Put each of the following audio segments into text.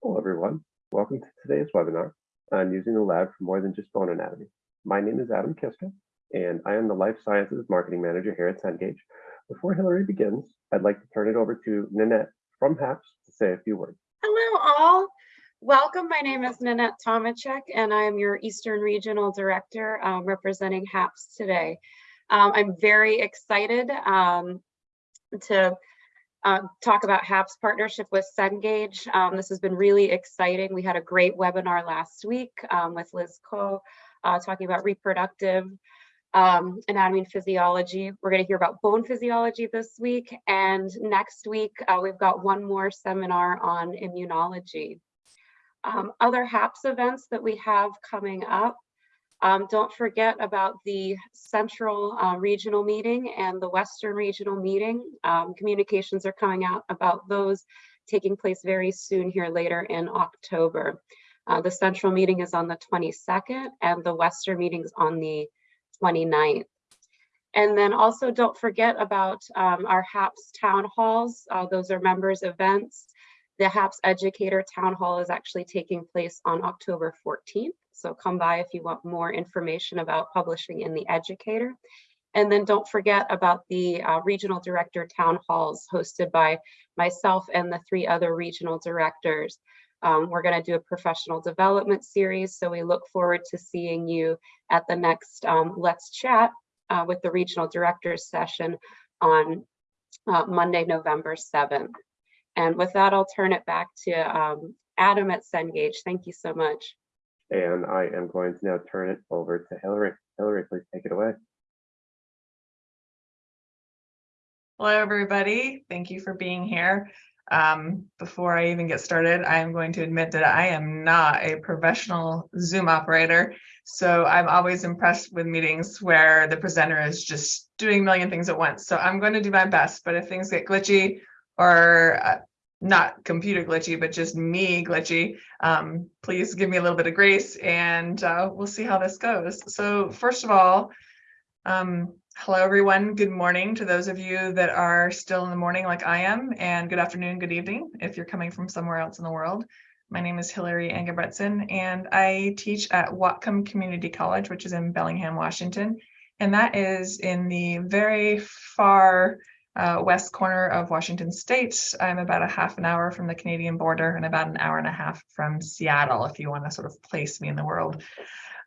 Hello, everyone. Welcome to today's webinar on using the lab for more than just bone anatomy. My name is Adam Kiska, and I am the Life Sciences Marketing Manager here at Cengage. Before Hillary begins, I'd like to turn it over to Nanette from HAPS to say a few words. Hello, all. Welcome. My name is Nanette Tomachek, and I'm your Eastern Regional Director um, representing HAPS today. Um, I'm very excited um, to uh, talk about HAPS partnership with Cengage. Um, this has been really exciting. We had a great webinar last week um, with Liz Coe uh, talking about reproductive um, anatomy and physiology. We're going to hear about bone physiology this week. And next week, uh, we've got one more seminar on immunology. Um, other HAPS events that we have coming up. Um, don't forget about the central uh, regional meeting and the western regional meeting. Um, communications are coming out about those taking place very soon here later in October. Uh, the central meeting is on the 22nd and the western meeting is on the 29th. And then also don't forget about um, our HAPS town halls. Uh, those are members events. The HAPS Educator Town Hall is actually taking place on October 14th. So come by if you want more information about publishing in the Educator. And then don't forget about the uh, Regional Director Town Halls hosted by myself and the three other regional directors. Um, we're going to do a professional development series, so we look forward to seeing you at the next um, Let's Chat uh, with the Regional Directors session on uh, Monday, November 7th. And with that, I'll turn it back to um, Adam at Cengage. Thank you so much. And I am going to now turn it over to Hillary. Hillary, please take it away. Hello, everybody. Thank you for being here. Um, before I even get started, I am going to admit that I am not a professional Zoom operator. So I'm always impressed with meetings where the presenter is just doing a million things at once. So I'm going to do my best, but if things get glitchy or uh, not computer glitchy, but just me glitchy, um, please give me a little bit of grace and uh, we'll see how this goes. So first of all, um, hello everyone, good morning to those of you that are still in the morning like I am, and good afternoon, good evening if you're coming from somewhere else in the world. My name is Hillary Engebretson and I teach at Whatcom Community College, which is in Bellingham, Washington. And that is in the very far uh, west corner of Washington State. I'm about a half an hour from the Canadian border and about an hour and a half from Seattle, if you want to sort of place me in the world.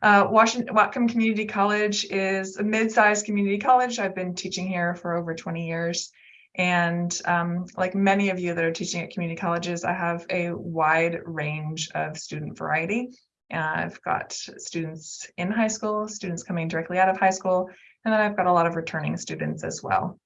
Uh, Washington, Whatcom Community College is a mid-sized community college. I've been teaching here for over 20 years. And um, like many of you that are teaching at community colleges, I have a wide range of student variety. Uh, I've got students in high school, students coming directly out of high school, and then I've got a lot of returning students as well.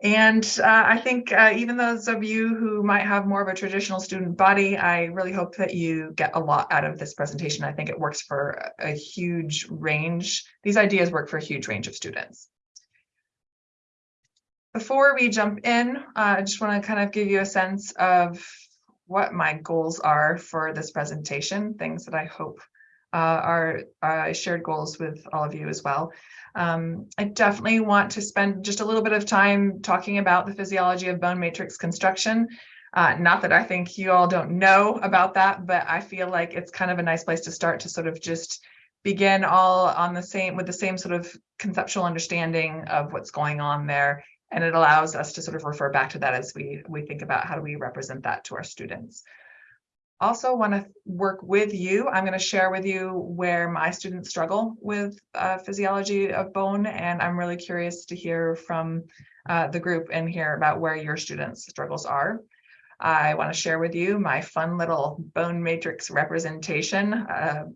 And uh, I think uh, even those of you who might have more of a traditional student body, I really hope that you get a lot out of this presentation. I think it works for a huge range. These ideas work for a huge range of students. Before we jump in, uh, I just want to kind of give you a sense of what my goals are for this presentation, things that I hope uh, are uh, shared goals with all of you as well. Um, I definitely want to spend just a little bit of time talking about the physiology of bone matrix construction. Uh, not that I think you all don't know about that, but I feel like it's kind of a nice place to start to sort of just begin all on the same with the same sort of conceptual understanding of what's going on there. And it allows us to sort of refer back to that as we, we think about how do we represent that to our students also want to work with you. I'm going to share with you where my students struggle with uh, physiology of bone, and I'm really curious to hear from uh, the group and hear about where your students' struggles are. I want to share with you my fun little bone matrix representation, uh,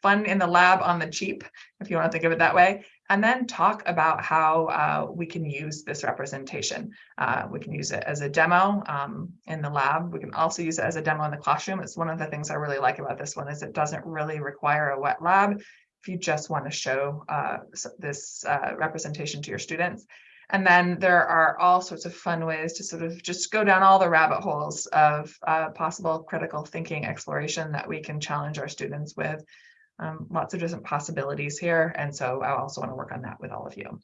fun in the lab on the cheap, if you want to think of it that way, and then talk about how uh, we can use this representation. Uh, we can use it as a demo um, in the lab. We can also use it as a demo in the classroom. It's one of the things I really like about this one is it doesn't really require a wet lab if you just want to show uh, this uh, representation to your students. And then there are all sorts of fun ways to sort of just go down all the rabbit holes of uh, possible critical thinking exploration that we can challenge our students with. Um, lots of different possibilities here. And so I also want to work on that with all of you.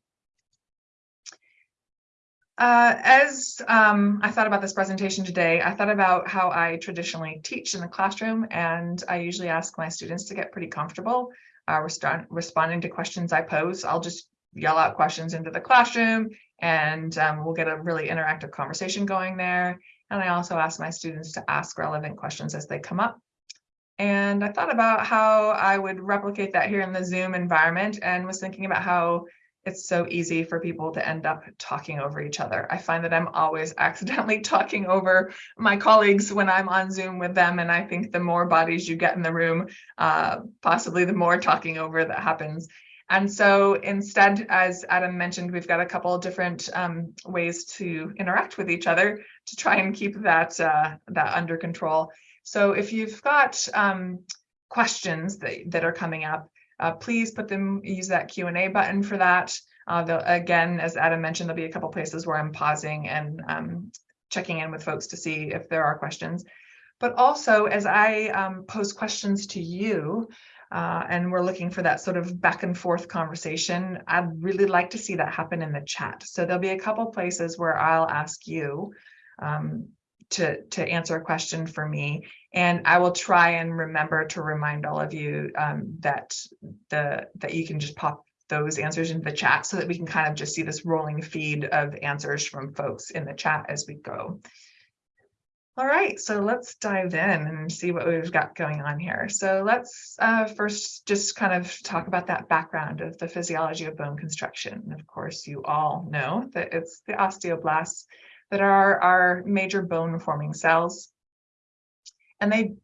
Uh, as um, I thought about this presentation today, I thought about how I traditionally teach in the classroom, and I usually ask my students to get pretty comfortable uh, responding to questions I pose. I'll just yell out questions into the classroom, and um, we'll get a really interactive conversation going there. And I also ask my students to ask relevant questions as they come up. And I thought about how I would replicate that here in the Zoom environment and was thinking about how it's so easy for people to end up talking over each other. I find that I'm always accidentally talking over my colleagues when I'm on Zoom with them. And I think the more bodies you get in the room, uh, possibly the more talking over that happens. And so instead, as Adam mentioned, we've got a couple different um, ways to interact with each other to try and keep that, uh, that under control. So if you've got um, questions that, that are coming up, uh, please put them, use that Q&A button for that. Uh, again, as Adam mentioned, there'll be a couple places where I'm pausing and um, checking in with folks to see if there are questions. But also, as I um, pose questions to you, uh, and we're looking for that sort of back and forth conversation, I'd really like to see that happen in the chat. So there'll be a couple places where I'll ask you um, to, to answer a question for me. And I will try and remember to remind all of you um, that the that you can just pop those answers into the chat so that we can kind of just see this rolling feed of answers from folks in the chat as we go. All right, so let's dive in and see what we've got going on here. So let's uh, first just kind of talk about that background of the physiology of bone construction. And of course, you all know that it's the osteoblasts that are our major bone forming cells. And they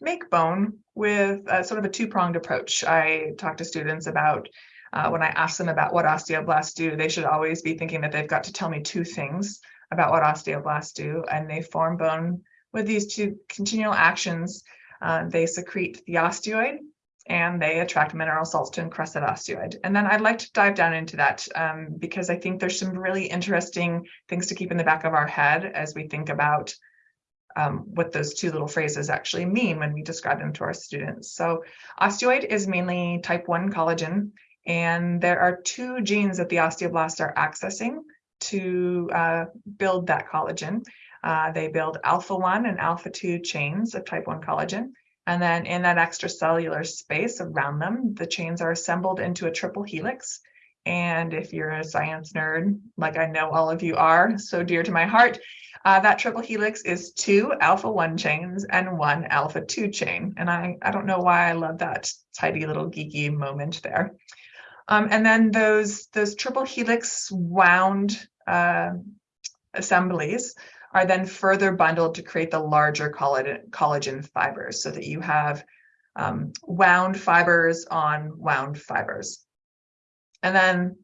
make bone with a, sort of a two-pronged approach. I talk to students about uh, when I ask them about what osteoblasts do, they should always be thinking that they've got to tell me two things about what osteoblasts do, and they form bone with these two continual actions. Uh, they secrete the osteoid, and they attract mineral salts to encrust that osteoid. And then I'd like to dive down into that um, because I think there's some really interesting things to keep in the back of our head as we think about um, what those two little phrases actually mean when we describe them to our students. So osteoid is mainly type 1 collagen, and there are two genes that the osteoblasts are accessing to uh, build that collagen. Uh, they build alpha 1 and alpha 2 chains of type 1 collagen. And then in that extracellular space around them, the chains are assembled into a triple helix. And if you're a science nerd, like I know all of you are, so dear to my heart, uh, that triple helix is two alpha 1 chains and one alpha 2 chain. And I, I don't know why I love that tidy little geeky moment there. Um, and then those, those triple helix wound uh, assemblies are then further bundled to create the larger collagen, fibers so that you have um, wound fibers on wound fibers. And then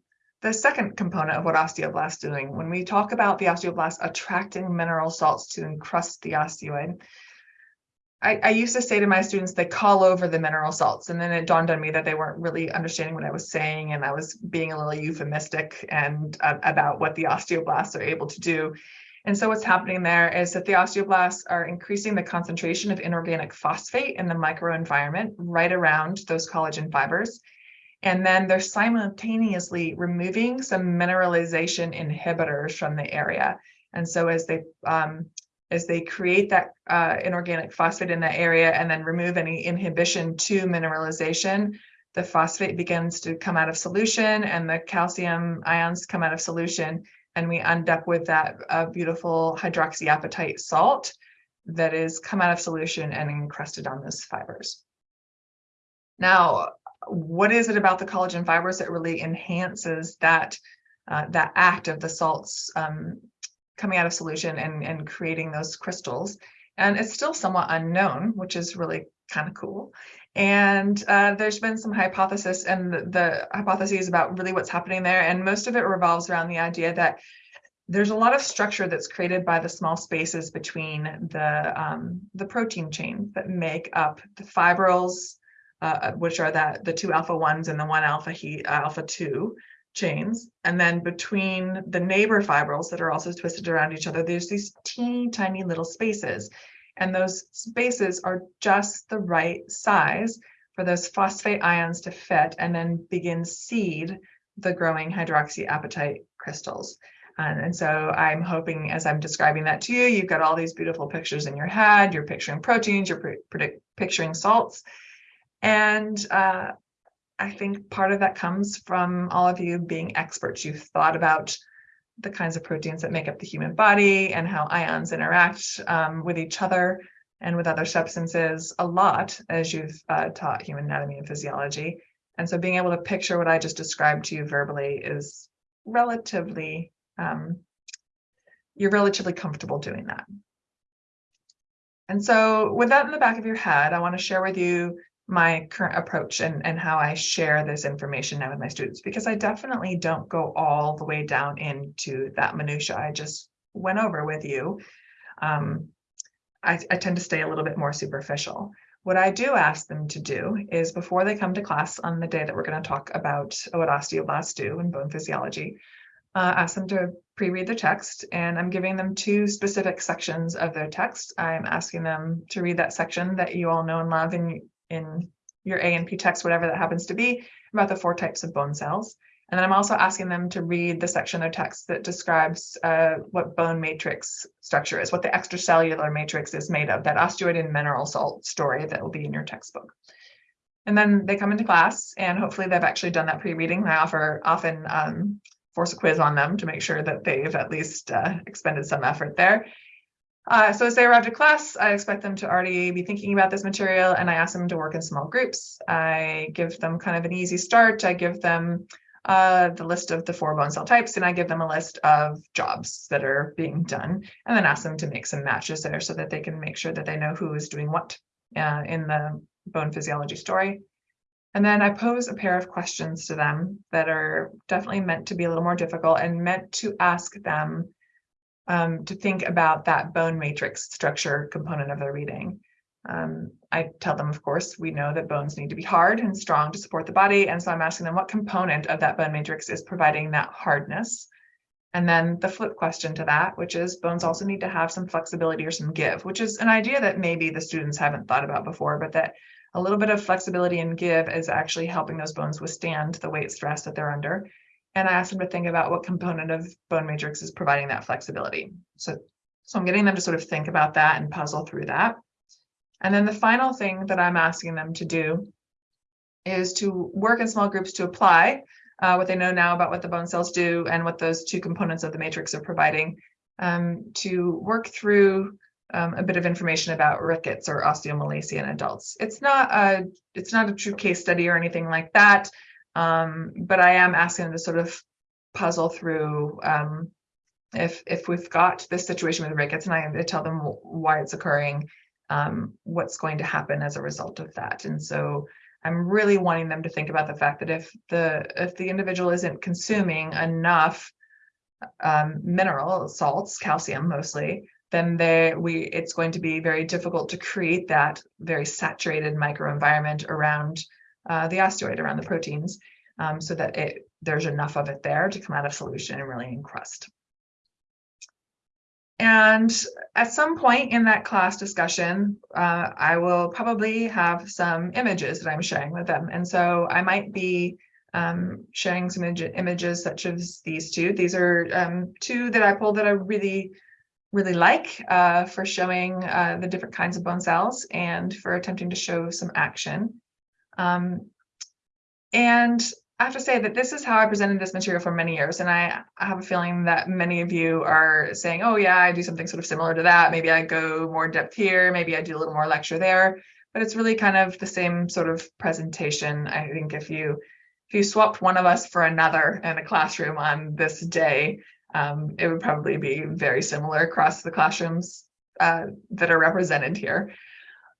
the second component of what osteoblasts doing, when we talk about the osteoblasts attracting mineral salts to encrust the osteoid, I, I, used to say to my students, they call over the mineral salts. And then it dawned on me that they weren't really understanding what I was saying. And I was being a little euphemistic and uh, about what the osteoblasts are able to do. And so what's happening there is that the osteoblasts are increasing the concentration of inorganic phosphate in the microenvironment right around those collagen fibers. And then they're simultaneously removing some mineralization inhibitors from the area. And so as they um, as they create that uh, inorganic phosphate in that area and then remove any inhibition to mineralization, the phosphate begins to come out of solution and the calcium ions come out of solution and we end up with that uh, beautiful hydroxyapatite salt that is come out of solution and encrusted on those fibers. Now, what is it about the collagen fibers that really enhances that uh, that act of the salts um, coming out of solution and, and creating those crystals? And it's still somewhat unknown, which is really kind of cool. And uh, there's been some hypothesis and the, the hypotheses about really what's happening there. And most of it revolves around the idea that there's a lot of structure that's created by the small spaces between the, um, the protein chains that make up the fibrils, uh, which are that the two alpha ones and the one alpha he, uh, alpha two chains. And then between the neighbor fibrils that are also twisted around each other, there's these teeny tiny little spaces. And those spaces are just the right size for those phosphate ions to fit and then begin seed the growing hydroxyapatite crystals. And, and so I'm hoping as I'm describing that to you, you've got all these beautiful pictures in your head. You're picturing proteins, you're picturing salts. And uh, I think part of that comes from all of you being experts. You've thought about the kinds of proteins that make up the human body and how ions interact um, with each other and with other substances a lot as you've uh, taught human anatomy and physiology. And so being able to picture what I just described to you verbally is relatively, um, you're relatively comfortable doing that. And so with that in the back of your head, I want to share with you my current approach and, and how I share this information now with my students, because I definitely don't go all the way down into that minutia I just went over with you. Um, I, I tend to stay a little bit more superficial. What I do ask them to do is before they come to class on the day that we're going to talk about what osteoblasts do and bone physiology, uh, ask them to pre-read the text and I'm giving them two specific sections of their text. I'm asking them to read that section that you all know and love in, in your A and P text, whatever that happens to be, about the four types of bone cells. And then I'm also asking them to read the section of their text that describes uh, what bone matrix structure is, what the extracellular matrix is made of, that osteoid and mineral salt story that will be in your textbook. And then they come into class and hopefully they've actually done that pre-reading. I offer often um, force a quiz on them to make sure that they've at least uh, expended some effort there. Uh, so as they arrive to class, I expect them to already be thinking about this material and I ask them to work in small groups. I give them kind of an easy start. I give them uh, the list of the four bone cell types and I give them a list of jobs that are being done and then ask them to make some matches there so that they can make sure that they know who is doing what uh, in the bone physiology story. And then I pose a pair of questions to them that are definitely meant to be a little more difficult and meant to ask them um, to think about that bone matrix structure component of their reading. Um, I tell them, of course, we know that bones need to be hard and strong to support the body. And so I'm asking them what component of that bone matrix is providing that hardness. And then the flip question to that, which is bones also need to have some flexibility or some give, which is an idea that maybe the students haven't thought about before, but that a little bit of flexibility and give is actually helping those bones withstand the weight stress that they're under. And I asked them to think about what component of bone matrix is providing that flexibility. So, so I'm getting them to sort of think about that and puzzle through that. And then the final thing that I'm asking them to do is to work in small groups to apply uh, what they know now about what the bone cells do and what those two components of the matrix are providing um, to work through um, a bit of information about rickets or osteomalacia in adults. It's not a it's not a true case study or anything like that, um, but I am asking them to sort of puzzle through um, if if we've got this situation with the rickets, and i to tell them why it's occurring um, what's going to happen as a result of that. And so I'm really wanting them to think about the fact that if the if the individual isn't consuming enough um, mineral salts, calcium mostly, then they we it's going to be very difficult to create that very saturated microenvironment around uh, the osteoid, around the proteins, um, so that it there's enough of it there to come out of solution and really encrust. And at some point in that class discussion, uh, I will probably have some images that I'm sharing with them. And so I might be um, sharing some image images such as these two. These are um, two that I pulled that I really, really like uh, for showing uh, the different kinds of bone cells and for attempting to show some action. Um, and I have to say that this is how I presented this material for many years. And I, I have a feeling that many of you are saying, oh, yeah, I do something sort of similar to that. Maybe I go more in depth here. Maybe I do a little more lecture there. But it's really kind of the same sort of presentation. I think if you if you swapped one of us for another in a classroom on this day, um, it would probably be very similar across the classrooms uh, that are represented here.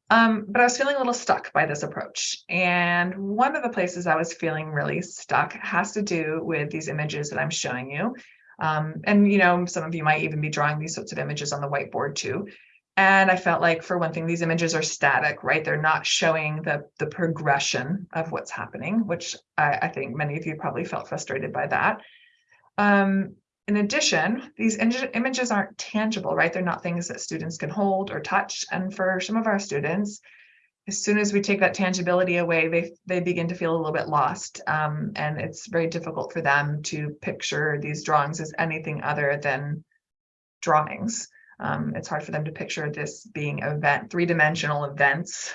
Um, but I was feeling a little stuck by this approach. And one of the places I was feeling really stuck has to do with these images that I'm showing you. Um, and, you know, some of you might even be drawing these sorts of images on the whiteboard too. And I felt like, for one thing, these images are static, right? They're not showing the, the progression of what's happening, which I, I think many of you probably felt frustrated by that. Um, in addition, these images aren't tangible, right? They're not things that students can hold or touch. And for some of our students, as soon as we take that tangibility away, they they begin to feel a little bit lost, um, and it's very difficult for them to picture these drawings as anything other than drawings. Um, it's hard for them to picture this being event, three-dimensional events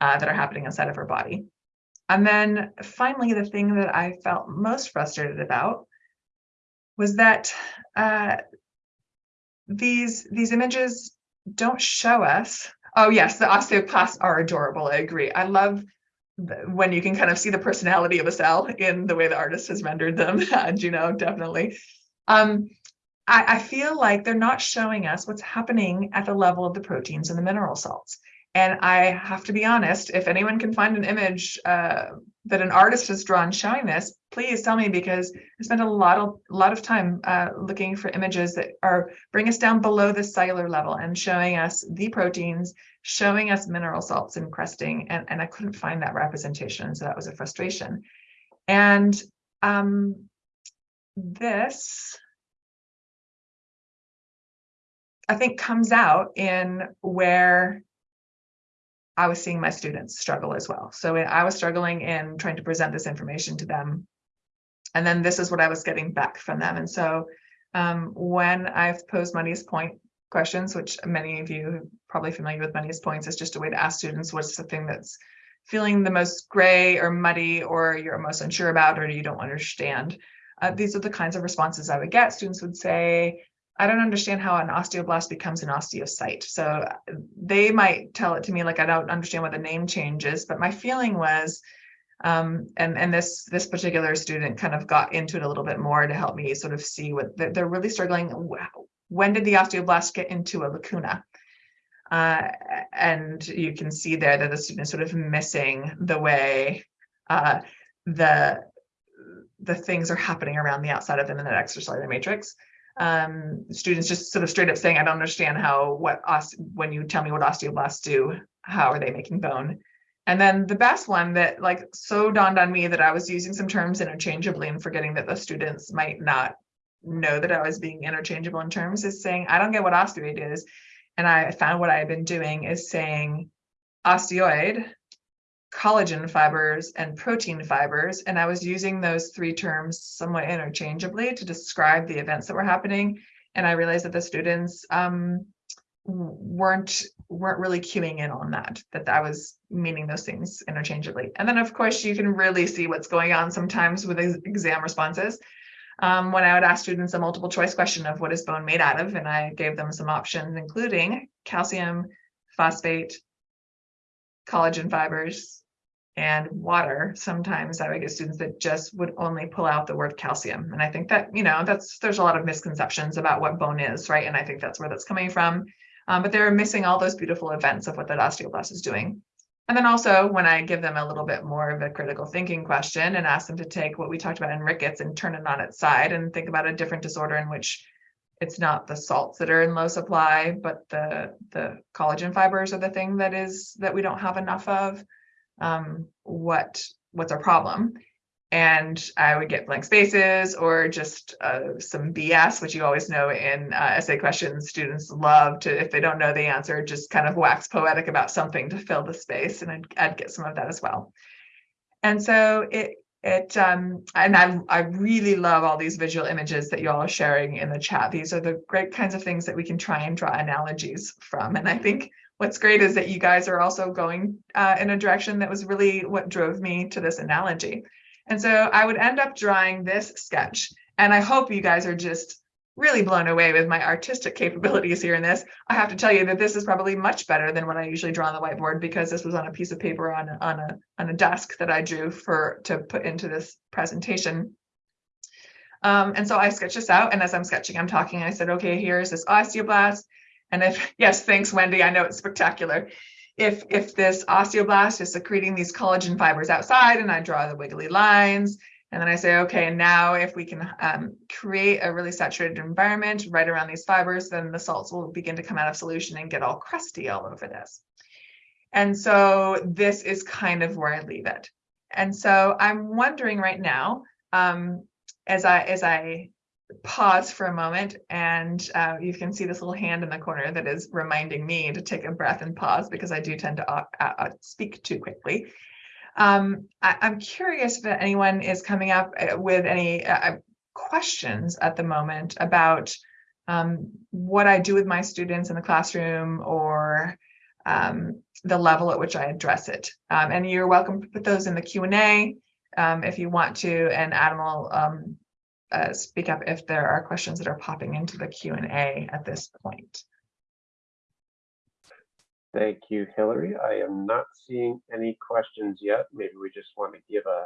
uh, that are happening inside of our body. And then finally, the thing that I felt most frustrated about was that uh, these these images don't show us. Oh yes, the osteoclasts are adorable. I agree. I love when you can kind of see the personality of a cell in the way the artist has rendered them. Juno, definitely. Um, I, I feel like they're not showing us what's happening at the level of the proteins and the mineral salts. And I have to be honest, if anyone can find an image uh, that an artist has drawn showing this, please tell me because I spent a lot of a lot of time uh, looking for images that are bring us down below the cellular level and showing us the proteins, showing us mineral salts and cresting, and, and I couldn't find that representation, so that was a frustration. And um, this, I think, comes out in where I was seeing my students struggle as well. So I was struggling in trying to present this information to them. And then this is what I was getting back from them. And so um, when I've posed muddiest point questions, which many of you are probably familiar with muddiest points, is just a way to ask students what's the thing that's feeling the most gray or muddy or you're most unsure about or you don't understand. Uh, these are the kinds of responses I would get. Students would say, I don't understand how an osteoblast becomes an osteocyte. So they might tell it to me like I don't understand what the name change is, but my feeling was, um, and and this this particular student kind of got into it a little bit more to help me sort of see what they're, they're really struggling. When did the osteoblast get into a lacuna? Uh, and you can see there that the student is sort of missing the way uh, the the things are happening around the outside of them in that extracellular matrix um, students just sort of straight up saying, I don't understand how, what, when you tell me what osteoblasts do, how are they making bone? And then the best one that like so dawned on me that I was using some terms interchangeably and forgetting that the students might not know that I was being interchangeable in terms is saying, I don't get what osteoid is. And I found what I had been doing is saying osteoid, collagen fibers and protein fibers. And I was using those three terms somewhat interchangeably to describe the events that were happening. And I realized that the students um, weren't weren't really cueing in on that, that I was meaning those things interchangeably. And then of course you can really see what's going on sometimes with ex- exam responses. Um, when I would ask students a multiple choice question of what is bone made out of, and I gave them some options, including calcium, phosphate, collagen fibers, and water. Sometimes I would get students that just would only pull out the word calcium. And I think that, you know, that's there's a lot of misconceptions about what bone is, right? And I think that's where that's coming from. Um, but they're missing all those beautiful events of what that osteoblast is doing. And then also when I give them a little bit more of a critical thinking question and ask them to take what we talked about in rickets and turn it on its side and think about a different disorder in which it's not the salts that are in low supply, but the the collagen fibers are the thing that is that we don't have enough of. Um, what what's our problem? And I would get blank spaces or just uh, some BS, which you always know in uh, essay questions, students love to, if they don't know the answer, just kind of wax poetic about something to fill the space. And I'd, I'd get some of that as well. And so it, it um and I, I really love all these visual images that you all are sharing in the chat. These are the great kinds of things that we can try and draw analogies from. And i think what's great is that you guys are also going uh, in a direction that was really what drove me to this analogy. And so i would end up drawing this sketch and i hope you guys are just really blown away with my artistic capabilities here in this. I have to tell you that this is probably much better than what I usually draw on the whiteboard because this was on a piece of paper on on a on a desk that I drew for to put into this presentation. Um, and so I sketched this out, and as I'm sketching, I'm talking. I said, okay, here's this osteoblast, and if yes, thanks, Wendy. I know it's spectacular. If if this osteoblast is secreting these collagen fibers outside, and I draw the wiggly lines, and then I say, okay, now if we can um, create a really saturated environment right around these fibers, then the salts will begin to come out of solution and get all crusty all over this. And so this is kind of where I leave it. And so I'm wondering right now, um, as I as I pause for a moment and uh, you can see this little hand in the corner that is reminding me to take a breath and pause because I do tend to uh, uh, speak too quickly. Um, I, am curious if anyone is coming up uh, with any uh, questions at the moment about um, what I do with my students in the classroom or um, the level at which I address it. Um, and you're welcome to put those in the Q&A um, if you want to, and Adam will um, uh, speak up if there are questions that are popping into the Q&A at this point. Thank you, Hillary. I am not seeing any questions yet. Maybe we just want to give a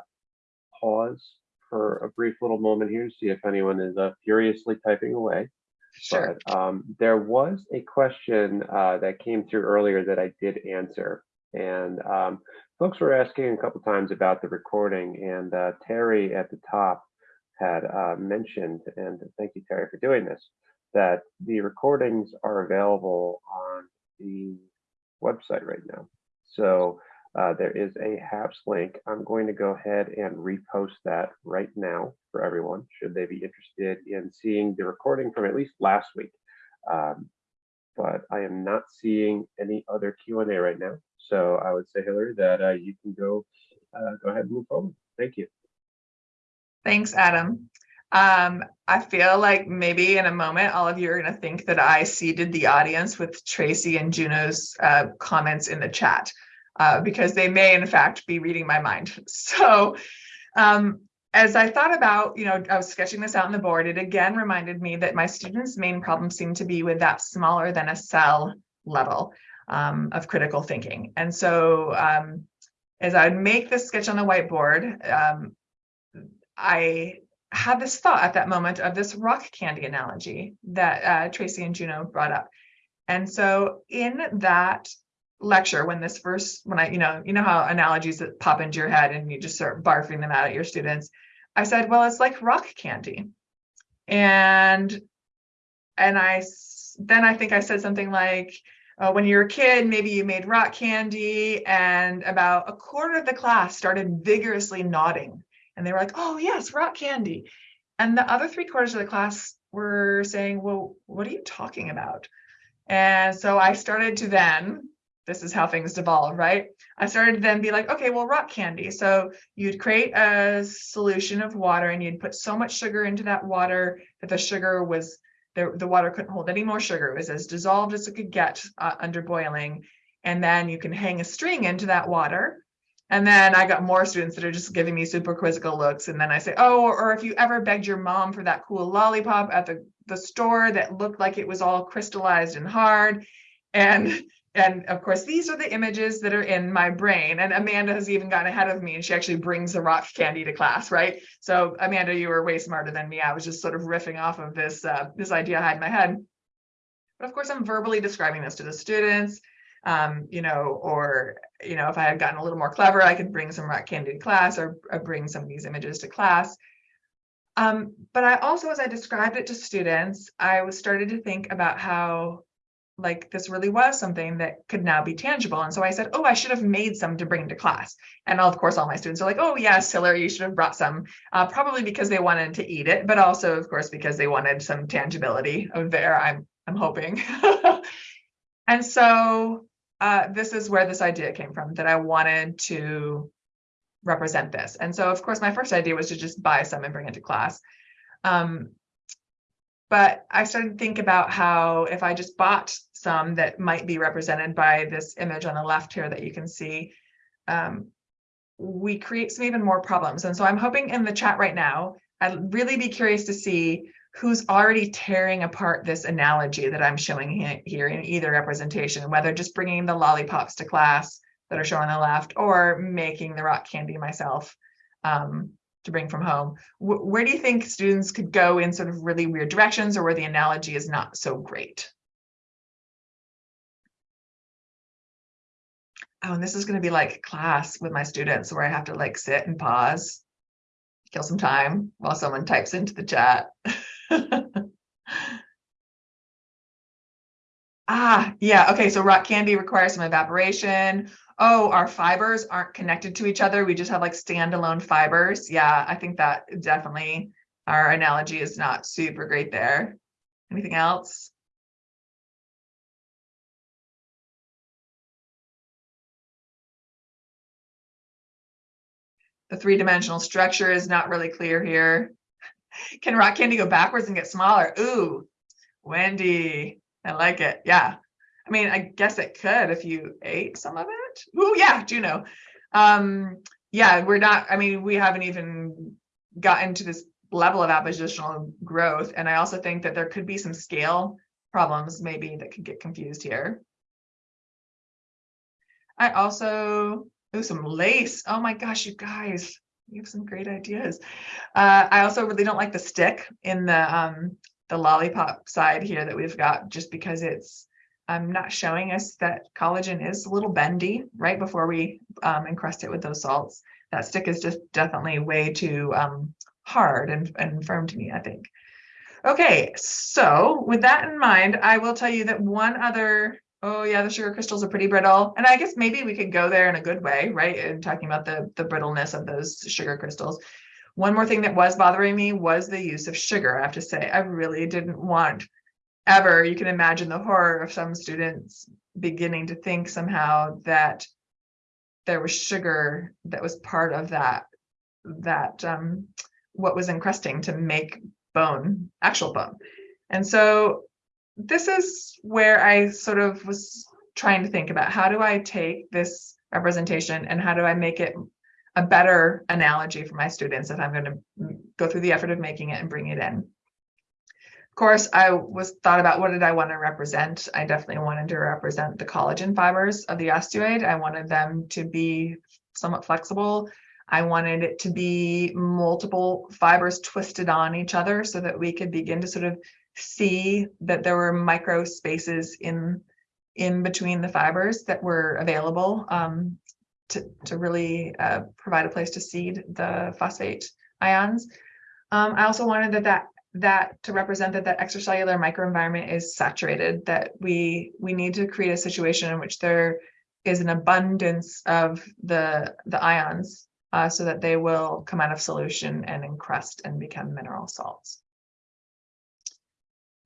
pause for a brief little moment here, to see if anyone is uh, furiously typing away. Sure. But um, there was a question uh, that came through earlier that I did answer. And um, folks were asking a couple times about the recording and uh, Terry at the top had uh, mentioned, and thank you, Terry, for doing this, that the recordings are available on the website right now. So uh, there is a HAPS link. I'm going to go ahead and repost that right now for everyone, should they be interested in seeing the recording from at least last week. Um, but I am not seeing any other Q&A right now. So I would say, Hillary, that uh, you can go uh, go ahead and move forward. Thank you. Thanks, Adam. Um, I feel like maybe in a moment, all of you are going to think that I seeded the audience with Tracy and Juno's uh, comments in the chat, uh, because they may, in fact, be reading my mind. So um, as I thought about, you know, I was sketching this out on the board, it again reminded me that my students' main problem seemed to be with that smaller than a cell level um, of critical thinking. And so um, as I would make this sketch on the whiteboard, um, I had this thought at that moment of this rock candy analogy that uh, Tracy and Juno brought up. And so in that lecture, when this first, when I, you know, you know how analogies that pop into your head and you just start barfing them out at your students, I said, well, it's like rock candy. And, and I, then I think I said something like, uh, when you were a kid, maybe you made rock candy and about a quarter of the class started vigorously nodding and they were like, oh, yes, rock candy. And the other three quarters of the class were saying, well, what are you talking about? And so I started to then, this is how things devolve, right? I started to then be like, okay, well, rock candy. So you'd create a solution of water and you'd put so much sugar into that water that the sugar was, the, the water couldn't hold any more sugar. It was as dissolved as it could get uh, under boiling. And then you can hang a string into that water and then I got more students that are just giving me super quizzical looks. And then I say, oh, or, if you ever begged your mom for that cool lollipop at the, the store that looked like it was all crystallized and hard. And and of course, these are the images that are in my brain. And Amanda has even gotten ahead of me and she actually brings the rock candy to class, right? So Amanda, you were way smarter than me. I was just sort of riffing off of this, uh, this idea I had in my head. But of course, I'm verbally describing this to the students um, you know, or, you know, if I had gotten a little more clever, I could bring some rock candy to class or, or bring some of these images to class. Um, but I also, as I described it to students, I was started to think about how like this really was something that could now be tangible. And so I said, oh, I should have made some to bring to class. And of course, all my students are like, oh, yes, Hillary, you should have brought some, uh, probably because they wanted to eat it, but also, of course, because they wanted some tangibility of there, I'm, I'm hoping. and so uh, this is where this idea came from, that I wanted to represent this. And so, of course, my first idea was to just buy some and bring it to class. Um, but I started to think about how if I just bought some that might be represented by this image on the left here that you can see, um, we create some even more problems. And so I'm hoping in the chat right now, I'd really be curious to see who's already tearing apart this analogy that I'm showing here in either representation, whether just bringing the lollipops to class that are shown on the left or making the rock candy myself um, to bring from home. W where do you think students could go in sort of really weird directions or where the analogy is not so great? Oh, and this is going to be like class with my students where I have to like sit and pause, kill some time while someone types into the chat. ah, yeah. Okay. So rock candy requires some evaporation. Oh, our fibers aren't connected to each other. We just have like standalone fibers. Yeah, I think that definitely our analogy is not super great there. Anything else? The three-dimensional structure is not really clear here. Can rock candy go backwards and get smaller? Ooh, Wendy, I like it. Yeah. I mean, I guess it could if you ate some of it. Ooh, yeah, Juno. Um, yeah, we're not, I mean, we haven't even gotten to this level of appositional growth. And I also think that there could be some scale problems maybe that could get confused here. I also, ooh, some lace. Oh my gosh, you guys, you have some great ideas. Uh, I also really don't like the stick in the um, the lollipop side here that we've got, just because it's um, not showing us that collagen is a little bendy right before we um, encrust it with those salts. That stick is just definitely way too um, hard and, and firm to me, I think. Okay, so with that in mind, I will tell you that one other, oh yeah, the sugar crystals are pretty brittle. And I guess maybe we could go there in a good way, right? And talking about the, the brittleness of those sugar crystals. One more thing that was bothering me was the use of sugar. I have to say, I really didn't want ever, you can imagine the horror of some students beginning to think somehow that there was sugar that was part of that, that um, what was encrusting to make bone, actual bone. And so this is where I sort of was trying to think about how do I take this representation and how do I make it a better analogy for my students if I'm going to go through the effort of making it and bring it in. Of course, I was thought about what did I want to represent. I definitely wanted to represent the collagen fibers of the osteoid. I wanted them to be somewhat flexible. I wanted it to be multiple fibers twisted on each other so that we could begin to sort of see that there were micro spaces in in between the fibers that were available um, to, to really uh, provide a place to seed the phosphate ions. Um, I also wanted that, that that to represent that that extracellular microenvironment is saturated, that we we need to create a situation in which there is an abundance of the the ions uh, so that they will come out of solution and encrust and become mineral salts.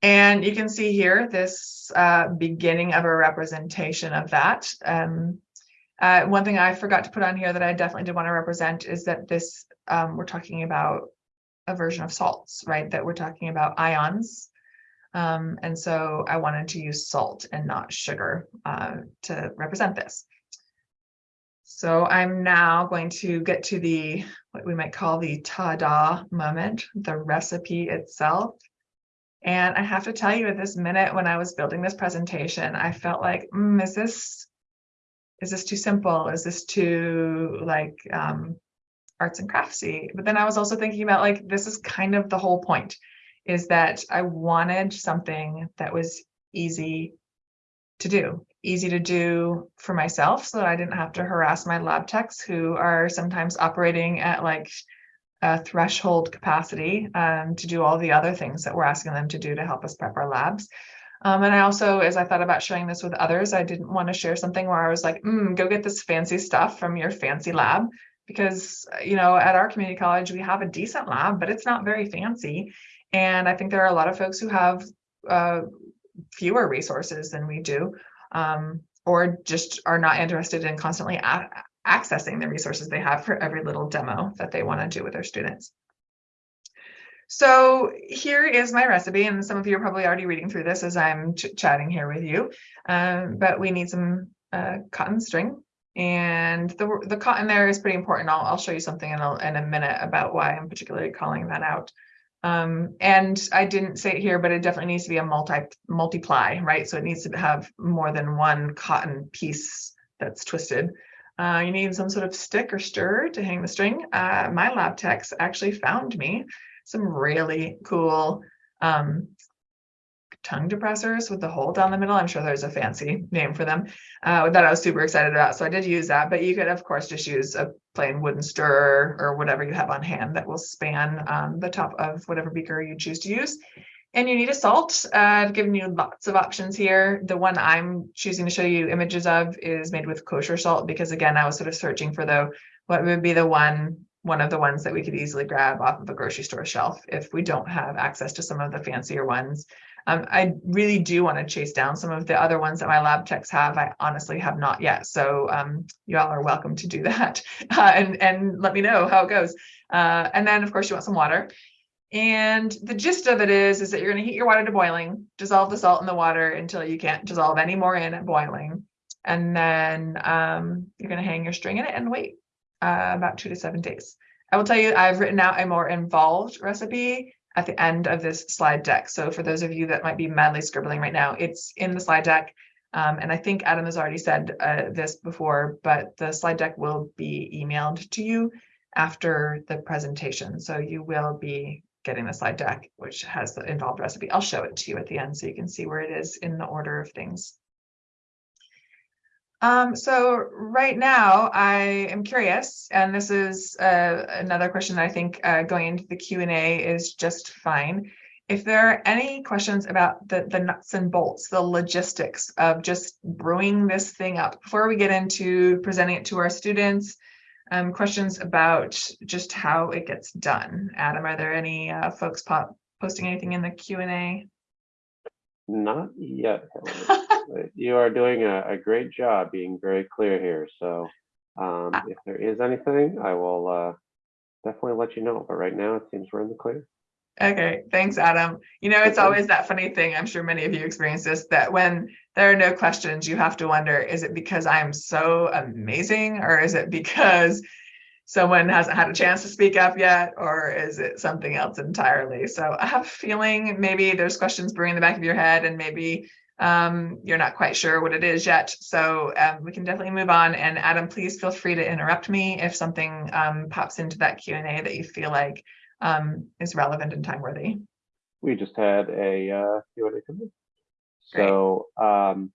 And you can see here this uh, beginning of a representation of that. Um, uh, one thing I forgot to put on here that I definitely did want to represent is that this, um, we're talking about a version of salts, right? That we're talking about ions. Um, and so I wanted to use salt and not sugar uh, to represent this. So I'm now going to get to the, what we might call the ta-da moment, the recipe itself. And I have to tell you at this minute when I was building this presentation, I felt like, mm, is this, is this too simple? Is this too like um, arts and craftsy? But then I was also thinking about like, this is kind of the whole point is that I wanted something that was easy to do, easy to do for myself so that I didn't have to harass my lab techs who are sometimes operating at like a threshold capacity um, to do all the other things that we're asking them to do to help us prep our labs. Um, and I also, as I thought about sharing this with others, I didn't want to share something where I was like, mm, go get this fancy stuff from your fancy lab. Because, you know, at our community college, we have a decent lab, but it's not very fancy. And I think there are a lot of folks who have uh, fewer resources than we do, um, or just are not interested in constantly accessing the resources they have for every little demo that they want to do with their students. So here is my recipe, and some of you are probably already reading through this as I'm ch chatting here with you, um, but we need some uh, cotton string. And the, the cotton there is pretty important. I'll, I'll show you something in a, in a minute about why I'm particularly calling that out. Um, and I didn't say it here, but it definitely needs to be a multi multiply, right? So it needs to have more than one cotton piece that's twisted. Uh, you need some sort of stick or stir to hang the string. Uh, my lab techs actually found me some really cool um, tongue depressors with the hole down the middle. I'm sure there's a fancy name for them uh, that I was super excited about. So I did use that, but you could of course just use a plain wooden stirrer or whatever you have on hand that will span um, the top of whatever beaker you choose to use. And you need a salt. Uh, I've given you lots of options here. The one I'm choosing to show you images of is made with kosher salt because again, I was sort of searching for the what would be the one one of the ones that we could easily grab off of a grocery store shelf if we don't have access to some of the fancier ones. Um, I really do want to chase down some of the other ones that my lab techs have. I honestly have not yet. So um, you all are welcome to do that uh, and, and let me know how it goes. Uh, and then of course you want some water. And the gist of it is, is that you're going to heat your water to boiling, dissolve the salt in the water until you can't dissolve any more in at boiling. And then um, you're going to hang your string in it and wait uh, about two to seven days. I will tell you, I've written out a more involved recipe at the end of this slide deck. So for those of you that might be madly scribbling right now, it's in the slide deck. Um, and I think Adam has already said uh, this before, but the slide deck will be emailed to you after the presentation. So you will be getting the slide deck, which has the involved recipe. I'll show it to you at the end so you can see where it is in the order of things. Um, so right now I am curious, and this is uh, another question that I think uh, going into the Q&A is just fine. If there are any questions about the, the nuts and bolts, the logistics of just brewing this thing up before we get into presenting it to our students, um, questions about just how it gets done. Adam, are there any uh, folks pop posting anything in the Q&A? Not yet. You are doing a, a great job being very clear here. So um, Ah. if there is anything, I will uh, definitely let you know. But right now, it seems we're in the clear. Okay, thanks, Adam. You know, it's always that funny thing. I'm sure many of you experience this, that when there are no questions, you have to wonder, is it because I'm so amazing or is it because someone hasn't had a chance to speak up yet or is it something else entirely? So I have a feeling maybe there's questions brewing in the back of your head and maybe um, you're not quite sure what it is yet. So um, we can definitely move on. And Adam, please feel free to interrupt me if something um, pops into that Q&A that you feel like um, is relevant and time worthy. We just had a uh, Q&A come in. So um,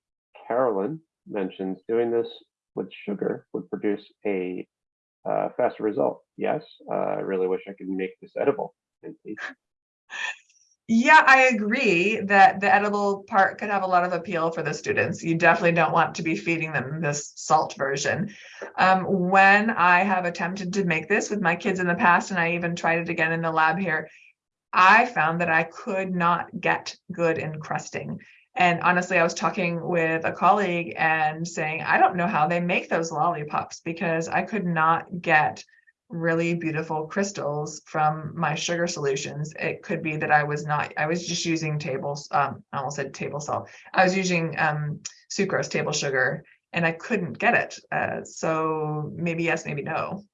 Carolyn mentions doing this with sugar would produce a uh, faster result. Yes, uh, I really wish I could make this edible. And please Yeah, I agree that the edible part could have a lot of appeal for the students. You definitely don't want to be feeding them this salt version. Um, when I have attempted to make this with my kids in the past, and I even tried it again in the lab here, I found that I could not get good encrusting. And honestly, I was talking with a colleague and saying, I don't know how they make those lollipops because I could not get really beautiful crystals from my sugar solutions. It could be that I was not, I was just using tables, um, I almost said table salt. I was using um, sucrose table sugar and I couldn't get it. Uh, so maybe yes, maybe no.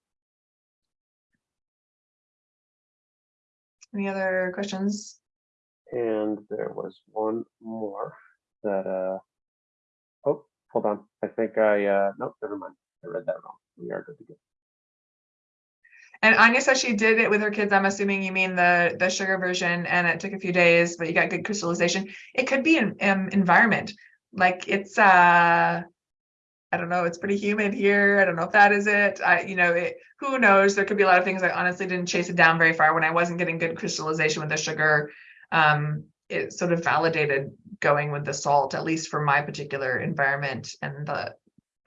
Any other questions? And there was one more that, uh, oh, hold on. I think I, uh, nope, never mind. I read that wrong. We are good to go. And Anya says she did it with her kids. I'm assuming you mean the the sugar version, and it took a few days, but you got good crystallization. It could be an environment, like it's uh, I don't know. It's pretty humid here. I don't know if that is it. I you know it. Who knows? There could be a lot of things. I honestly didn't chase it down very far when I wasn't getting good crystallization with the sugar. Um, it sort of validated going with the salt, at least for my particular environment and the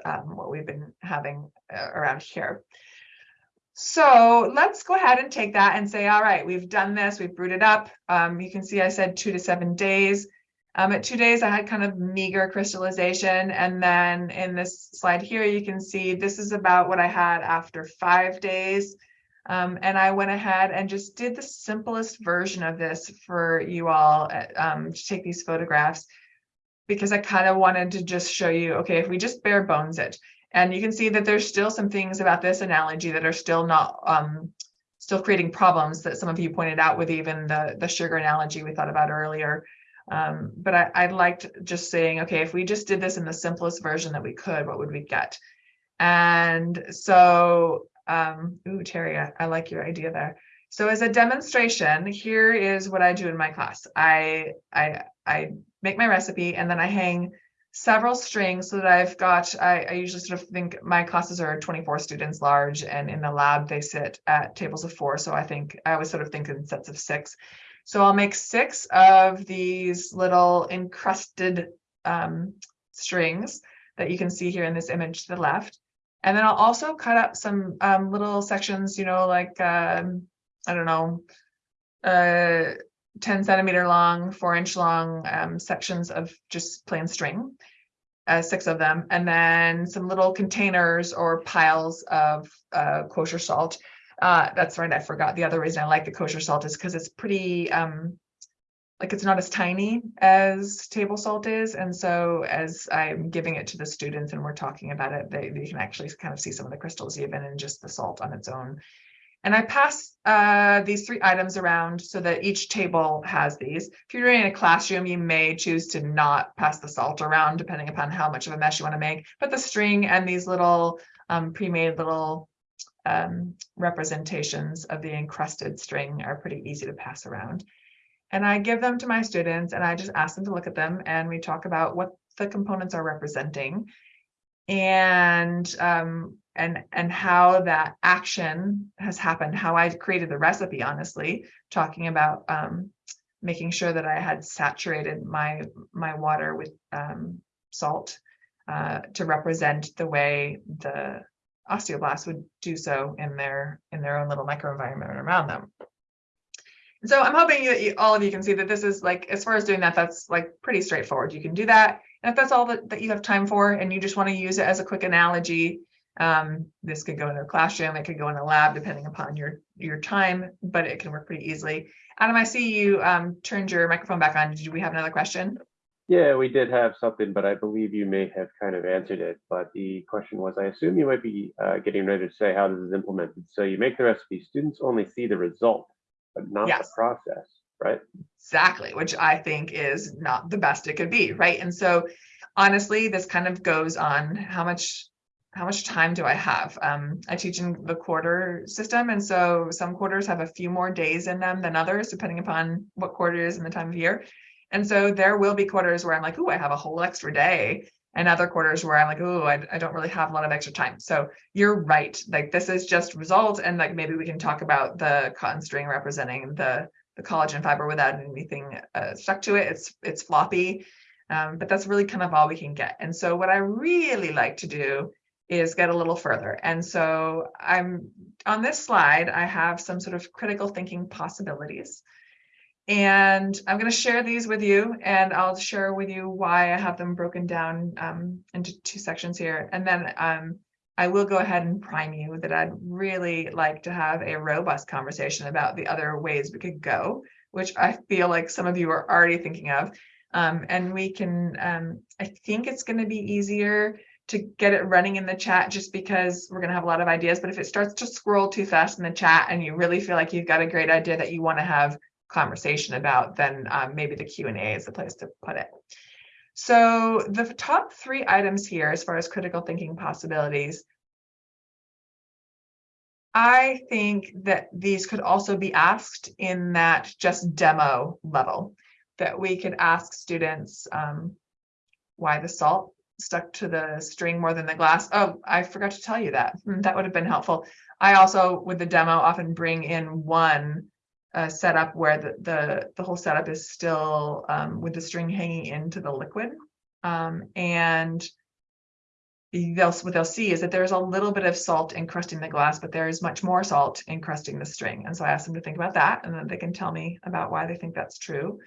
um, what we've been having uh, around here. So let's go ahead and take that and say, all right, we've done this, we've brewed it up. Um, you can see I said two to seven days. Um, at two days, I had kind of meager crystallization. And then in this slide here, you can see this is about what I had after five days. Um, and I went ahead and just did the simplest version of this for you all uh, um, to take these photographs because I kind of wanted to just show you, okay, if we just bare bones it, and you can see that there's still some things about this analogy that are still not, um, still creating problems that some of you pointed out with even the, the sugar analogy we thought about earlier. Um, but I, I liked just saying, okay, if we just did this in the simplest version that we could, what would we get? And so, um, ooh, Terry, I, I like your idea there. So as a demonstration, here is what I do in my class. I, I, I make my recipe and then I hang several strings so that I've got, I, I usually sort of think my classes are 24 students large and in the lab they sit at tables of four. So I think I always sort of think in sets of six. So I'll make six of these little encrusted um, strings that you can see here in this image to the left. And then I'll also cut up some um, little sections, you know, like, um, I don't know, uh, 10 centimeter long, four inch long um, sections of just plain string, uh, six of them, and then some little containers or piles of uh, kosher salt. Uh, that's right, I forgot. The other reason I like the kosher salt is because it's pretty, um, like it's not as tiny as table salt is. And so as I'm giving it to the students and we're talking about it, they, they can actually kind of see some of the crystals even in just the salt on its own. And I pass uh, these three items around so that each table has these. If you're doing in a classroom, you may choose to not pass the salt around depending upon how much of a mess you want to make. But the string and these little um, pre-made little um, representations of the encrusted string are pretty easy to pass around. And I give them to my students and I just ask them to look at them and we talk about what the components are representing and um, and and how that action has happened, how I created the recipe, honestly, talking about um, making sure that I had saturated my my water with um, salt uh, to represent the way the osteoblasts would do so in their in their own little microenvironment around them. So I'm hoping that you, all of you can see that this is like, as far as doing that, that's like pretty straightforward. You can do that. And if that's all that, that you have time for and you just want to use it as a quick analogy, um, this could go in a classroom, it could go in a lab, depending upon your, your time, but it can work pretty easily. Adam, I see you um, turned your microphone back on. Did we have another question? Yeah, we did have something, but I believe you may have kind of answered it. But the question was, I assume you might be uh, getting ready to say how this is implemented. So you make the recipe, students only see the result but not Yes. the process, right? Exactly, which I think is not the best it could be, right? And so honestly, this kind of goes on how much how much time do I have? Um, I teach in the quarter system, and so some quarters have a few more days in them than others, depending upon what quarter is and the time of year. And so there will be quarters where I'm like, oh, I have a whole extra day, and other quarters where I'm like, oh, I, I don't really have a lot of extra time. So you're right. Like this is just result, and like maybe we can talk about the cotton string representing the the collagen fiber without anything uh, stuck to it. It's it's floppy, um, but that's really kind of all we can get. And so what I really like to do is get a little further. And so I'm on this slide, I have some sort of critical thinking possibilities. And I'm going to share these with you, and I'll share with you why I have them broken down um, into two sections here. And then um, I will go ahead and prime you that I'd really like to have a robust conversation about the other ways we could go, which I feel like some of you are already thinking of. Um, and we can, um, I think it's going to be easier to get it running in the chat just because we're going to have a lot of ideas. But if it starts to scroll too fast in the chat and you really feel like you've got a great idea that you want to have conversation about, then um, maybe the Q&A is the place to put it. So the top three items here, as far as critical thinking possibilities, I think that these could also be asked in that just demo level, that we could ask students um, why the salt stuck to the string more than the glass. Oh, I forgot to tell you that. Hmm, That would have been helpful. I also, with the demo, often bring in one uh, setup where the, the, the whole setup is still um, with the string hanging into the liquid. Um, and they'll, what they'll see is that there's a little bit of salt encrusting the glass, but there is much more salt encrusting the string. And so I ask them to think about that, and then they can tell me about why they think that's true.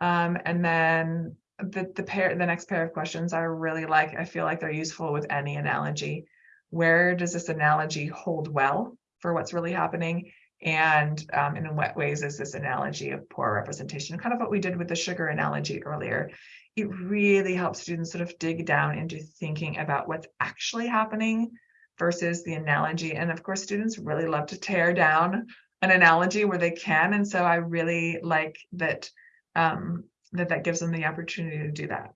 Um, and then the, the pair, the next pair of questions I really like, I feel like they're useful with any analogy. Where does this analogy hold well for what's really happening? And um, and in what ways is this analogy of poor representation? Kind of what we did with the sugar analogy earlier. It really helps students sort of dig down into thinking about what's actually happening versus the analogy. And of course, students really love to tear down an analogy where they can. And so I really like that um, that that gives them the opportunity to do that.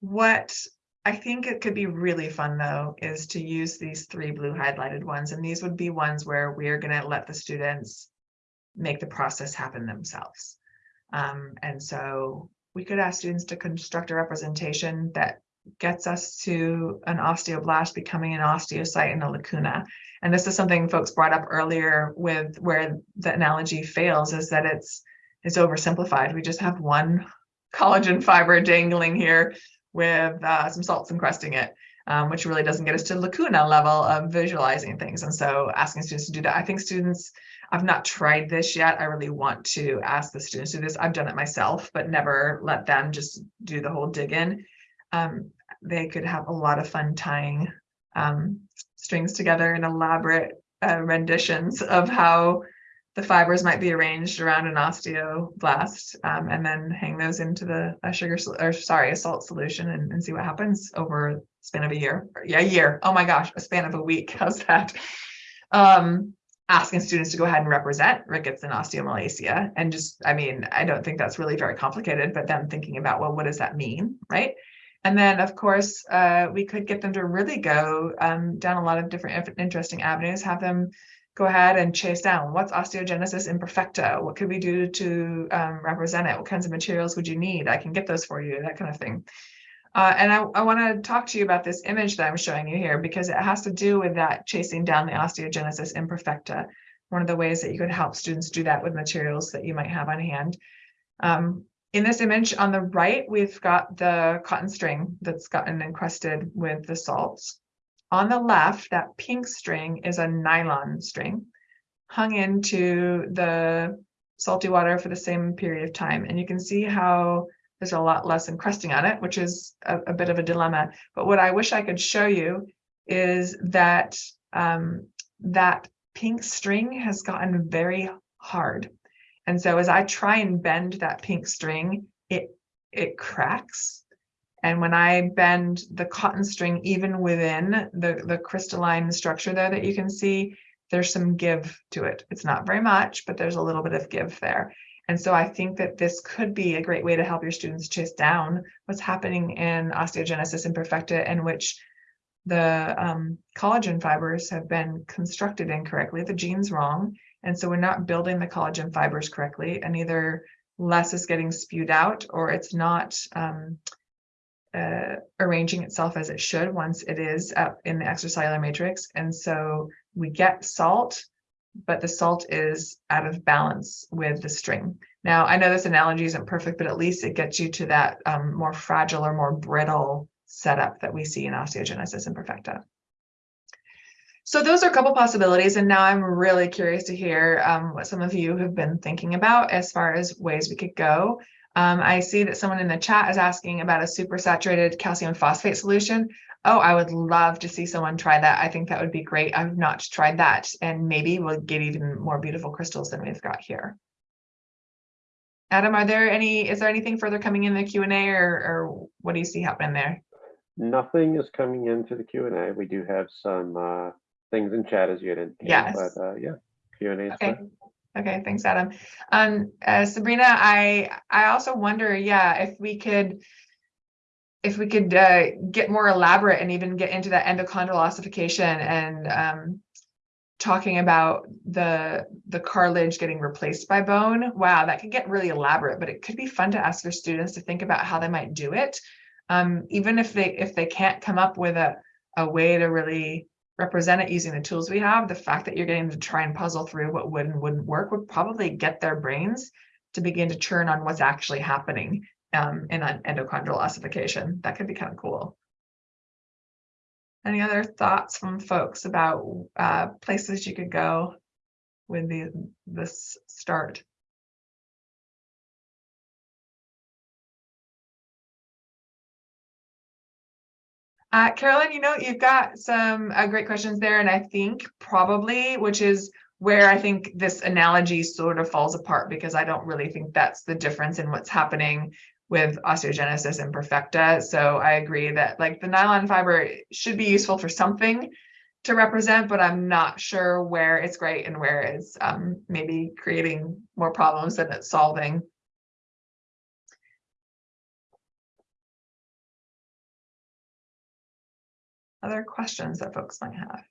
What I think it could be really fun though is to use these three blue highlighted ones and these would be ones where we are going to let the students make the process happen themselves. Um, and so we could ask students to construct a representation that gets us to an osteoblast becoming an osteocyte in a lacuna. And this is something folks brought up earlier with where the analogy fails is that it's it's oversimplified. We just have one collagen fiber dangling here with uh, some salts encrusting it. um, which really doesn't get us to lacuna level of visualizing things. And so asking students to do that, I think students, I've not tried this yet. I really want to ask the students to do this. I've done it myself, but never let them just do the whole dig in. Um, they could have a lot of fun tying um, strings together in elaborate uh, renditions of how the fibers might be arranged around an osteoblast um, and then hang those into the a sugar or sorry a salt solution and, and see what happens over span of a year yeah a year. Oh my gosh a span of a week. How's that? Um asking students to go ahead and represent rickets and osteomalacia and just i mean i don't think that's really very complicated but then thinking about well what does that mean right? And then, of course, uh, we could get them to really go um, down a lot of different interesting avenues, have them go ahead and chase down what's osteogenesis imperfecta? What could we do to um, represent it? What kinds of materials would you need? I can get those for you, that kind of thing. Uh, and I, I want to talk to you about this image that I'm showing you here because it has to do with that chasing down the osteogenesis imperfecta. One of the ways that you could help students do that with materials that you might have on hand. Um, in this image on the right, we've got the cotton string that's gotten encrusted with the salts. On the left, that pink string is a nylon string hung into the salty water for the same period of time. And you can see how there's a lot less encrusting on it, which is a, a bit of a dilemma. But what I wish I could show you is that um, that pink string has gotten very hard. And so as I try and bend that pink string, it it cracks. And when I bend the cotton string, even within the, the crystalline structure there that you can see, there's some give to it. It's not very much, but there's a little bit of give there. And so I think that this could be a great way to help your students chase down what's happening in osteogenesis imperfecta in which the um, collagen fibers have been constructed incorrectly, the gene's wrong, and so we're not building the collagen fibers correctly and either less is getting spewed out or it's not um, uh, arranging itself as it should once it is up in the extracellular matrix. And so we get salt, but the salt is out of balance with the string. Now, I know this analogy isn't perfect, but at least it gets you to that um, more fragile or more brittle setup that we see in osteogenesis imperfecta. So those are a couple possibilities. And now I'm really curious to hear um, what some of you have been thinking about as far as ways we could go. Um, I see that someone in the chat is asking about a supersaturated calcium phosphate solution. Oh, I would love to see someone try that. I think that would be great. I've not tried that. And maybe we'll get even more beautiful crystals than we've got here. Adam, are there any, is there anything further coming in the Q&A or, or what do you see happening there? Nothing is coming into the Q&A. We do have some uh, things in chat as you had indicated. Yes. But uh, yeah, Q and A. Okay. Okay, thanks, Adam. Um, uh, Sabrina, I I also wonder, yeah, if we could if we could uh, get more elaborate and even get into that endochondral ossification and um, talking about the the cartilage getting replaced by bone. Wow, that could get really elaborate, but it could be fun to ask your students to think about how they might do it. Um, even if they if they can't come up with a a way to really represent it using the tools we have, the fact that you're getting to try and puzzle through what would and wouldn't work would probably get their brains to begin to churn on what's actually happening um, in an endochondral ossification. That could be kind of cool. Any other thoughts from folks about uh, places you could go with the, this start? Uh, Carolyn, you know, you've got some uh, great questions there, and I think probably, which is where I think this analogy sort of falls apart because I don't really think that's the difference in what's happening with osteogenesis imperfecta. So I agree that like the nylon fiber should be useful for something to represent, but I'm not sure where it's great and where it's um, maybe creating more problems than it's solving. Other questions that folks might have.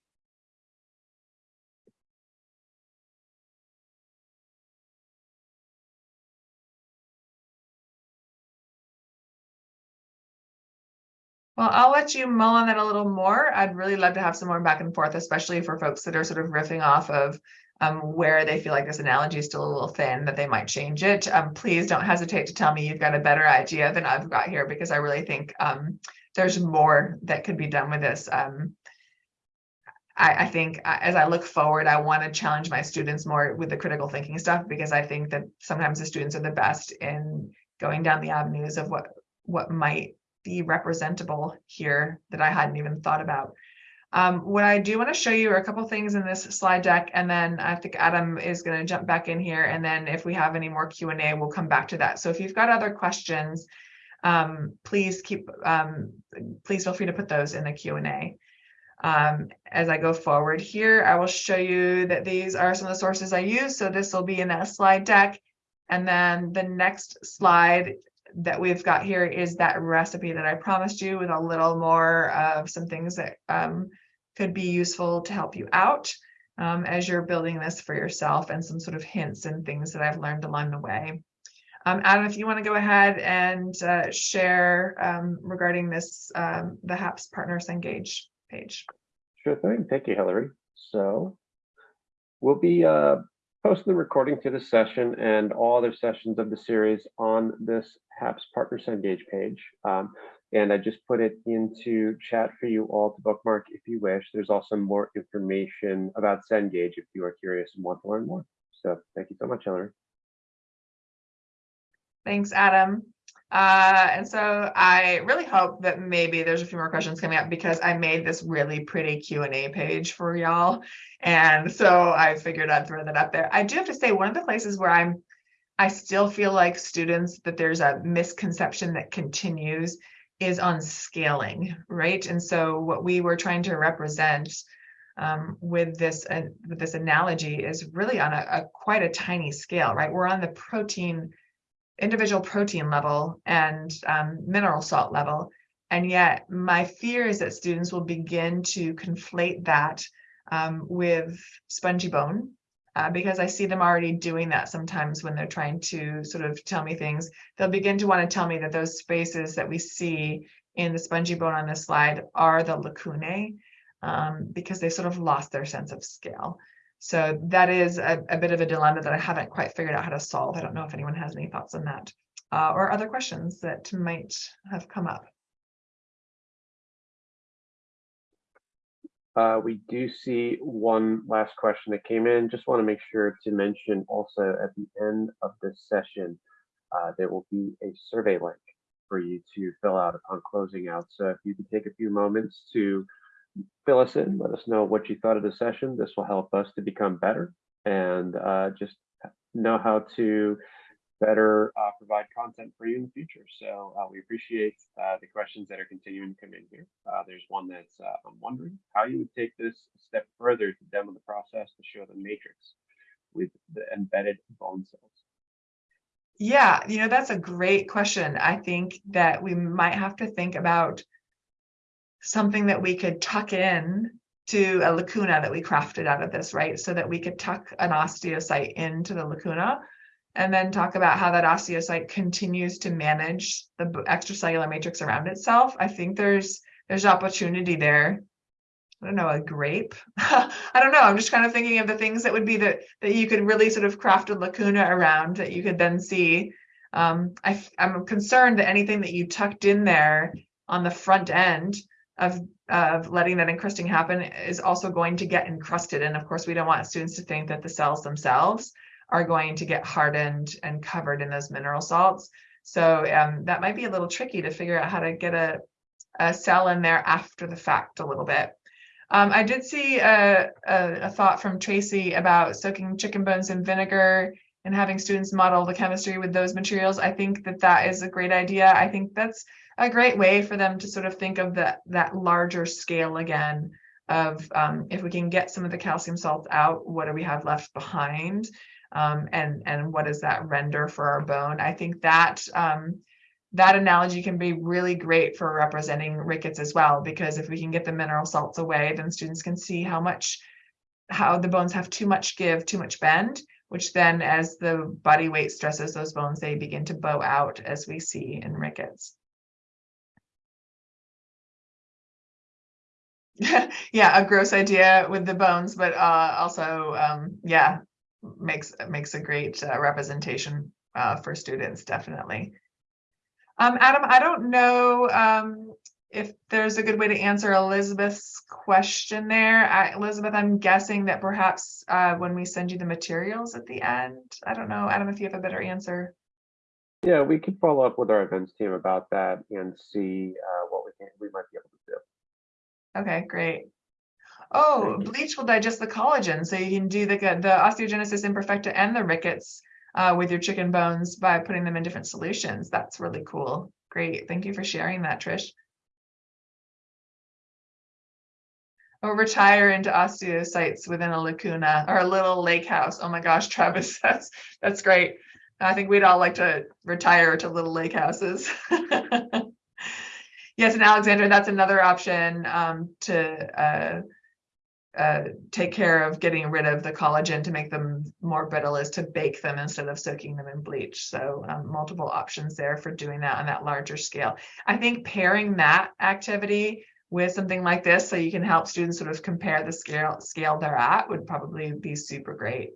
Well, I'll let you mull on that a little more. I'd really love to have some more back and forth, especially for folks that are sort of riffing off of um, where they feel like this analogy is still a little thin, that they might change it. Um, please don't hesitate to tell me you've got a better idea than I've got here, because I really think um, there's more that could be done with this. Um, I, I think uh, as I look forward, I want to challenge my students more with the critical thinking stuff, because I think that sometimes the students are the best in going down the avenues of what what might be representable here that I hadn't even thought about. Um, what I do want to show you are a couple things in this slide deck, and then I think Adam is going to jump back in here, and then if we have any more Q&A, we'll come back to that. So if you've got other questions, um, please keep, um, please feel free to put those in the Q&A. Um, as I go forward here, I will show you that these are some of the sources I use. So this will be in that slide deck. And then the next slide that we've got here is that recipe that I promised you with a little more of some things that um, could be useful to help you out um, as you're building this for yourself and some sort of hints and things that I've learned along the way. Um, Adam, if you want to go ahead and uh, share um, regarding this, um, the HAPS Partners Engage page. Sure thing. Thank you, Hillary. So we'll be uh, posting the recording to the session and all other sessions of the series on this HAPS Partners Engage page. Um, and I just put it into chat for you all to bookmark if you wish. There's also more information about Cengage if you are curious and want to learn more. So thank you so much, Hillary. Thanks, Adam. Uh, and so I really hope that maybe there's a few more questions coming up because I made this really pretty Q&A page for y'all. And so I figured I'd throw that up there. I do have to say one of the places where I'm, I still feel like students that there's a misconception that continues is on scaling, right? And so what we were trying to represent um, with this uh, with this analogy is really on a, a quite a tiny scale, right? We're on the protein individual protein level and um, mineral salt level. And yet my fear is that students will begin to conflate that um, with spongy bone uh, because I see them already doing that sometimes when they're trying to sort of tell me things. They'll begin to want to tell me that those spaces that we see in the spongy bone on this slide are the lacunae um, because they sort of lost their sense of scale. So that is a, a, bit of a dilemma that I haven't quite figured out how to solve. I don't know if anyone has any thoughts on that uh, or other questions that might have come up. Uh, we do see one last question that came in. Just want to make sure to mention also at the end of this session, uh, there will be a survey link for you to fill out upon closing out. So if you could take a few moments to fill us in, let us know what you thought of the session. This will help us to become better and uh, just know how to better uh, provide content for you in the future. So uh, we appreciate uh, the questions that are continuing to come in here. Uh, there's one that's uh, I'm wondering how you would take this a step further to demo the process to show the matrix with the embedded bone cells. Yeah, you know, that's a great question. I think that we might have to think about something that we could tuck in to a lacuna that we crafted out of this, right? So that we could tuck an osteocyte into the lacuna and then talk about how that osteocyte continues to manage the extracellular matrix around itself. I think there's there's opportunity there. I don't know, a grape. I don't know. I'm just kind of thinking of the things that would be that that you could really sort of craft a lacuna around that you could then see. Um, I, I'm concerned that anything that you tucked in there on the front end of, of letting that encrusting happen is also going to get encrusted. And of course, we don't want students to think that the cells themselves are going to get hardened and covered in those mineral salts. So um, that might be a little tricky to figure out how to get a, a cell in there after the fact a little bit. Um, I did see a, a, a, thought from Tracy about soaking chicken bones in vinegar and having students model the chemistry with those materials. I think that that is a great idea. I think that's a great way for them to sort of think of that that larger scale again of um, if we can get some of the calcium salts out, what do we have left behind? Um, and, and what does that render for our bone? I think that um, that analogy can be really great for representing rickets as well, because if we can get the mineral salts away, then students can see how much, how the bones have too much give, too much bend, which then as the body weight stresses those bones, they begin to bow out as we see in rickets. yeah, a gross idea with the bones, but uh, also, um, yeah, makes makes a great uh, representation uh, for students, definitely. Um, Adam, I don't know um, if there's a good way to answer Elizabeth's question there. I, Elizabeth, I'm guessing that perhaps uh, when we send you the materials at the end, I don't know, Adam, if you have a better answer. Yeah, we could follow up with our events team about that and see uh, what we can, we might be able to. Okay, great. Oh, bleach will digest the collagen, so you can do the the osteogenesis imperfecta and the rickets uh, with your chicken bones by putting them in different solutions. That's really cool. Great, thank you for sharing that, Trish. Or retire into osteocytes within a lacuna or a little lake house. Oh my gosh, Travis, that's that's great. I think we'd all like to retire to little lake houses. yes, and Alexandra, that's another option um, to uh, uh, take care of getting rid of the collagen to make them more brittle is to bake them instead of soaking them in bleach. So um, multiple options there for doing that on that larger scale. I think pairing that activity with something like this so you can help students sort of compare the scale scale they're at would probably be super great.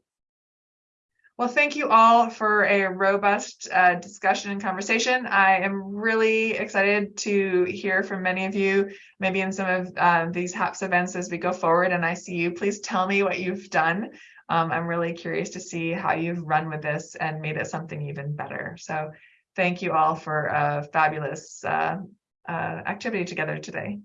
Well, thank you all for a robust uh, discussion and conversation. I am really excited to hear from many of you, maybe in some of uh, these HAPS events as we go forward and I see you. Please tell me what you've done. Um, I'm really curious to see how you've run with this and made it something even better. So thank you all for a fabulous uh, uh, activity together today.